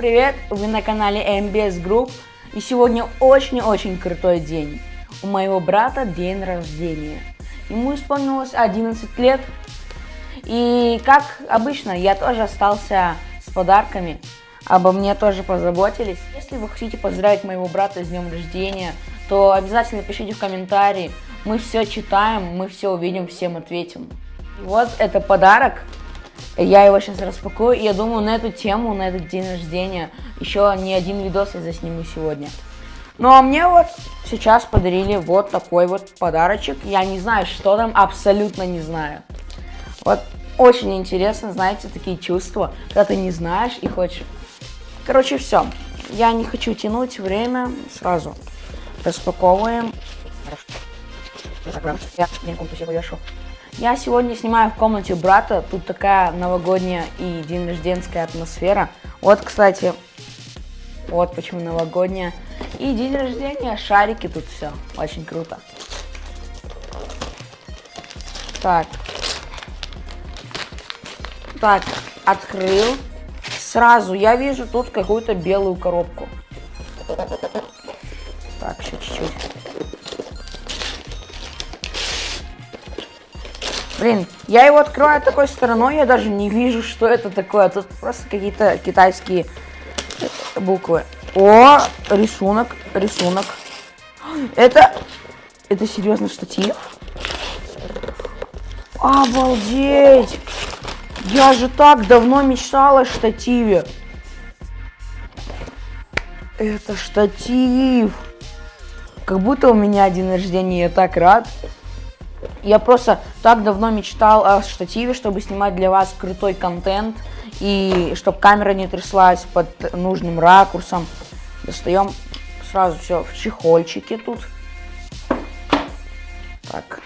привет! Вы на канале MBS Group. И сегодня очень-очень крутой день. У моего брата день рождения. Ему исполнилось 11 лет. И как обычно, я тоже остался с подарками. Обо мне тоже позаботились. Если вы хотите поздравить моего брата с днем рождения, то обязательно пишите в комментарии. Мы все читаем, мы все увидим, всем ответим. Вот это подарок. Я его сейчас распакую, и я думаю, на эту тему, на этот день рождения, еще не один видос я засниму сегодня. Ну а мне вот сейчас подарили вот такой вот подарочек. Я не знаю, что там, абсолютно не знаю. Вот очень интересно, знаете, такие чувства, когда ты не знаешь и хочешь. Короче, все. Я не хочу тянуть время, сразу распаковываем. Я я сегодня снимаю в комнате брата. Тут такая новогодняя и день рожденская атмосфера. Вот, кстати, вот почему новогодняя. И день рождения, шарики тут все. Очень круто. Так. Так, открыл. Сразу я вижу тут какую-то белую коробку. Так, еще чуть-чуть. Блин, я его открываю такой стороной, я даже не вижу, что это такое. Тут просто какие-то китайские буквы. О, рисунок, рисунок. Это, это серьезно штатив? Обалдеть! Я же так давно мечтала о штативе. Это штатив. Как будто у меня день рождения, я так рад. Я просто так давно мечтал о штативе, чтобы снимать для вас крутой контент. И чтобы камера не тряслась под нужным ракурсом. Достаем сразу все в чехольчике тут. Так.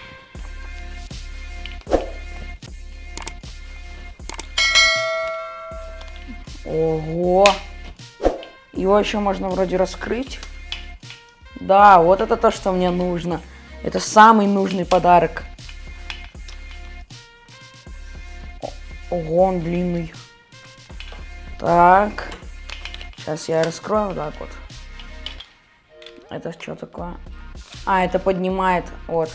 Ого! Его еще можно вроде раскрыть. Да, вот это то, что мне нужно. Это самый нужный подарок. Ого, он длинный. Так. Сейчас я раскрою вот так вот. Это что такое? А, это поднимает. Вот.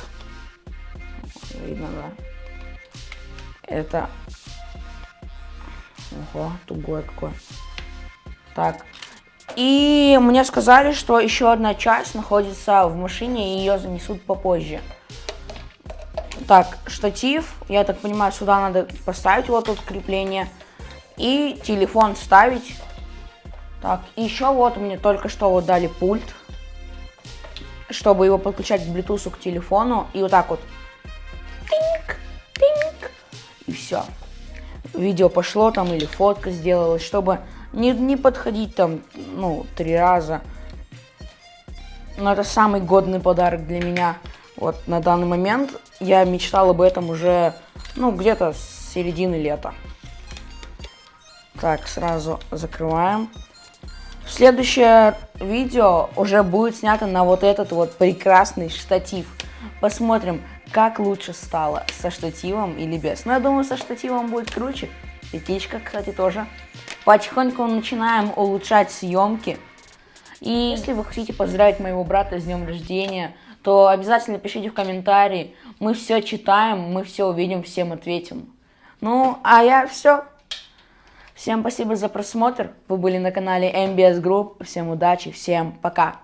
Видно, да. Это... Ого, тугое какое. Так. И мне сказали, что еще одна часть находится в машине, и ее занесут попозже. Так, штатив, я так понимаю, сюда надо поставить вот тут крепление. И телефон ставить. Так, еще вот мне только что вот дали пульт. Чтобы его подключать к Bluetooth к телефону. И вот так вот. Тинк, тинк. И все. Видео пошло там или фотка сделалась, чтобы не, не подходить там, ну, три раза. Но это самый годный подарок для меня. Вот на данный момент я мечтал об этом уже, ну, где-то с середины лета. Так, сразу закрываем. Следующее видео уже будет снято на вот этот вот прекрасный штатив. Посмотрим, как лучше стало, со штативом или без. Но я думаю, со штативом будет круче. Петличка, кстати, тоже. Потихоньку начинаем улучшать съемки. И если вы хотите поздравить моего брата с днем рождения, то обязательно пишите в комментарии. Мы все читаем, мы все увидим, всем ответим. Ну, а я все. Всем спасибо за просмотр. Вы были на канале MBS Group. Всем удачи, всем пока.